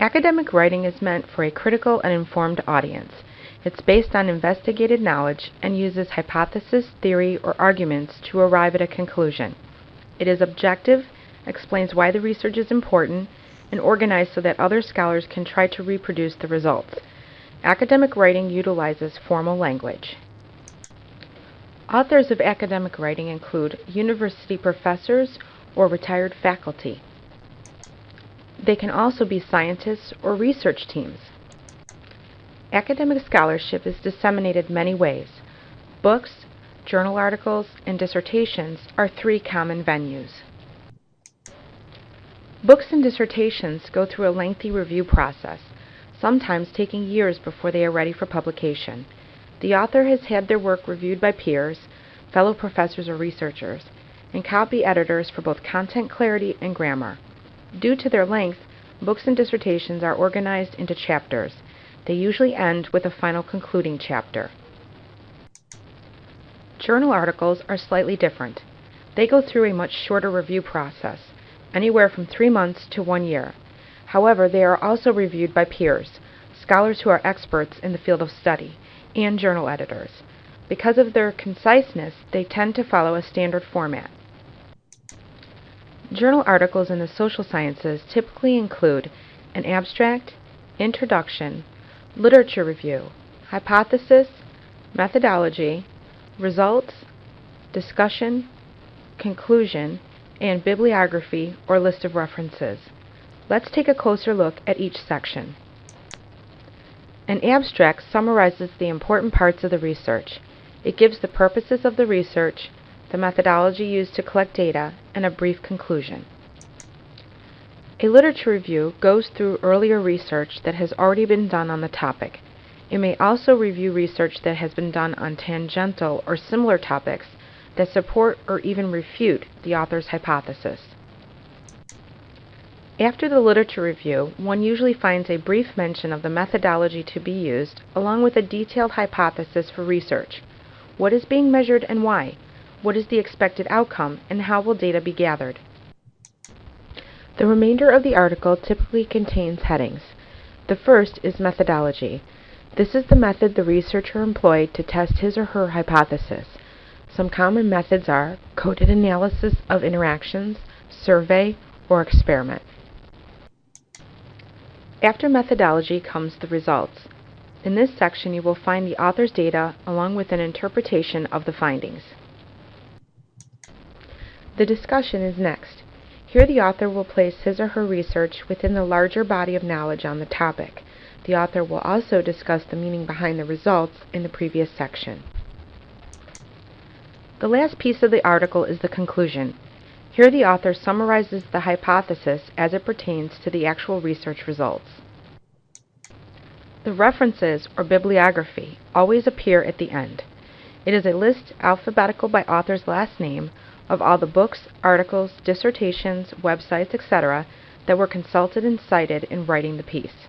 Academic writing is meant for a critical and informed audience. It's based on investigated knowledge and uses hypothesis, theory, or arguments to arrive at a conclusion. It is objective, explains why the research is important, and organized so that other scholars can try to reproduce the results. Academic writing utilizes formal language. Authors of academic writing include university professors or retired faculty. They can also be scientists or research teams. Academic scholarship is disseminated many ways. Books, journal articles, and dissertations are three common venues. Books and dissertations go through a lengthy review process, sometimes taking years before they are ready for publication. The author has had their work reviewed by peers, fellow professors or researchers, and copy editors for both content clarity and grammar. Due to their length, books and dissertations are organized into chapters. They usually end with a final concluding chapter. Journal articles are slightly different. They go through a much shorter review process, anywhere from three months to one year. However, they are also reviewed by peers, scholars who are experts in the field of study, and journal editors. Because of their conciseness, they tend to follow a standard format. Journal articles in the social sciences typically include an abstract, introduction, literature review, hypothesis, methodology, results, discussion, conclusion, and bibliography or list of references. Let's take a closer look at each section. An abstract summarizes the important parts of the research. It gives the purposes of the research, the methodology used to collect data, and a brief conclusion. A literature review goes through earlier research that has already been done on the topic. It may also review research that has been done on tangential or similar topics that support or even refute the author's hypothesis. After the literature review, one usually finds a brief mention of the methodology to be used, along with a detailed hypothesis for research. What is being measured and why? What is the expected outcome, and how will data be gathered? The remainder of the article typically contains headings. The first is methodology. This is the method the researcher employed to test his or her hypothesis. Some common methods are coded analysis of interactions, survey, or experiment. After methodology comes the results. In this section you will find the author's data along with an interpretation of the findings. The discussion is next. Here the author will place his or her research within the larger body of knowledge on the topic. The author will also discuss the meaning behind the results in the previous section. The last piece of the article is the conclusion. Here the author summarizes the hypothesis as it pertains to the actual research results. The references, or bibliography, always appear at the end. It is a list, alphabetical by author's last name, of all the books, articles, dissertations, websites, etc., that were consulted and cited in writing the piece.